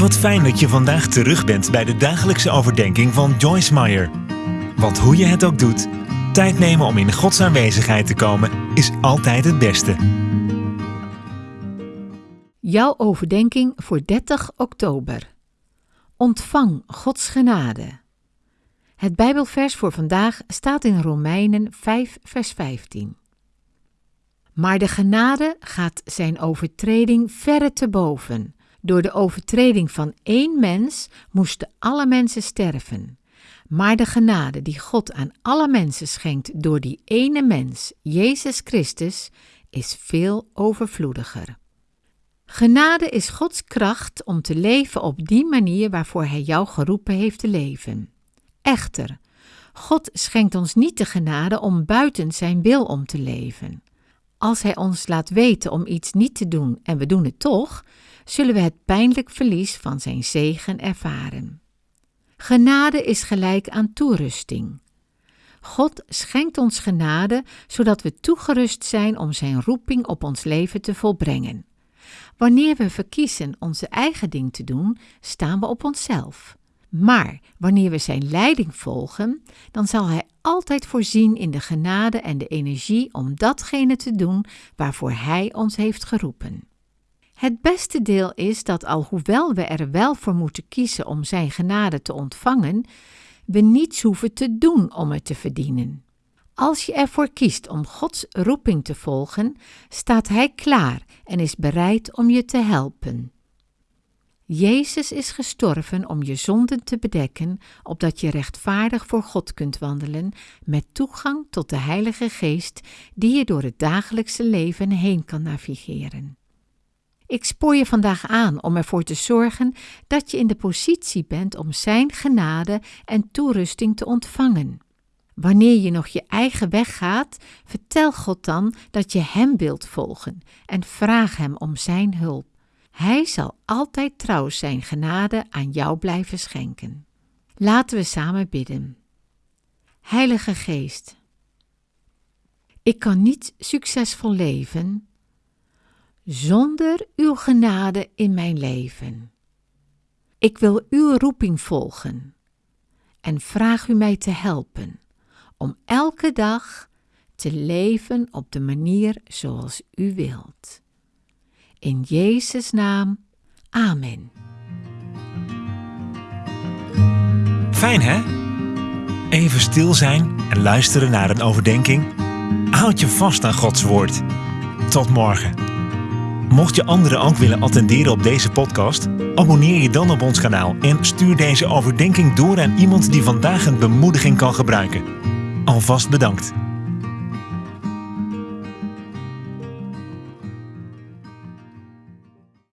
Wat fijn dat je vandaag terug bent bij de dagelijkse overdenking van Joyce Meyer. Want hoe je het ook doet, tijd nemen om in Gods aanwezigheid te komen is altijd het beste. Jouw overdenking voor 30 oktober. Ontvang Gods genade. Het Bijbelvers voor vandaag staat in Romeinen 5, vers 15. Maar de genade gaat zijn overtreding verre te boven. Door de overtreding van één mens moesten alle mensen sterven. Maar de genade die God aan alle mensen schenkt door die ene mens, Jezus Christus, is veel overvloediger. Genade is Gods kracht om te leven op die manier waarvoor Hij jou geroepen heeft te leven. Echter, God schenkt ons niet de genade om buiten Zijn wil om te leven. Als Hij ons laat weten om iets niet te doen en we doen het toch, zullen we het pijnlijk verlies van Zijn zegen ervaren. Genade is gelijk aan toerusting. God schenkt ons genade zodat we toegerust zijn om Zijn roeping op ons leven te volbrengen. Wanneer we verkiezen onze eigen ding te doen, staan we op onszelf. Maar wanneer we Zijn leiding volgen, dan zal Hij altijd voorzien in de genade en de energie om datgene te doen waarvoor Hij ons heeft geroepen. Het beste deel is dat alhoewel we er wel voor moeten kiezen om Zijn genade te ontvangen, we niets hoeven te doen om het te verdienen. Als je ervoor kiest om Gods roeping te volgen, staat Hij klaar en is bereid om je te helpen. Jezus is gestorven om je zonden te bedekken, opdat je rechtvaardig voor God kunt wandelen, met toegang tot de Heilige Geest, die je door het dagelijkse leven heen kan navigeren. Ik spoor je vandaag aan om ervoor te zorgen dat je in de positie bent om Zijn genade en toerusting te ontvangen. Wanneer je nog je eigen weg gaat, vertel God dan dat je Hem wilt volgen en vraag Hem om Zijn hulp. Hij zal altijd trouw Zijn genade aan jou blijven schenken. Laten we samen bidden. Heilige Geest, ik kan niet succesvol leven zonder uw genade in mijn leven. Ik wil uw roeping volgen en vraag u mij te helpen om elke dag te leven op de manier zoals u wilt. In Jezus' naam, Amen. Fijn hè? Even stil zijn en luisteren naar een overdenking. Houd je vast aan Gods woord. Tot morgen. Mocht je anderen ook willen attenderen op deze podcast, abonneer je dan op ons kanaal en stuur deze overdenking door aan iemand die vandaag een bemoediging kan gebruiken. Alvast bedankt.